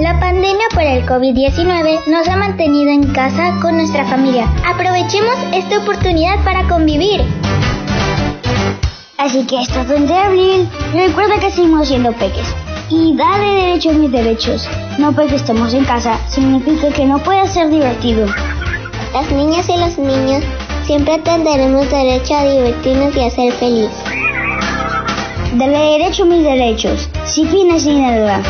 La pandemia por el COVID-19 nos ha mantenido en casa con nuestra familia. Aprovechemos esta oportunidad para convivir. Así que esto 30 de abril, recuerda que seguimos siendo peques. Y dale derecho a mis derechos. No porque estemos en casa significa que no puede ser divertido. Las niñas y los niños siempre tendremos derecho a divertirnos y a ser feliz. Dale derecho a mis derechos, sin fines sin nada.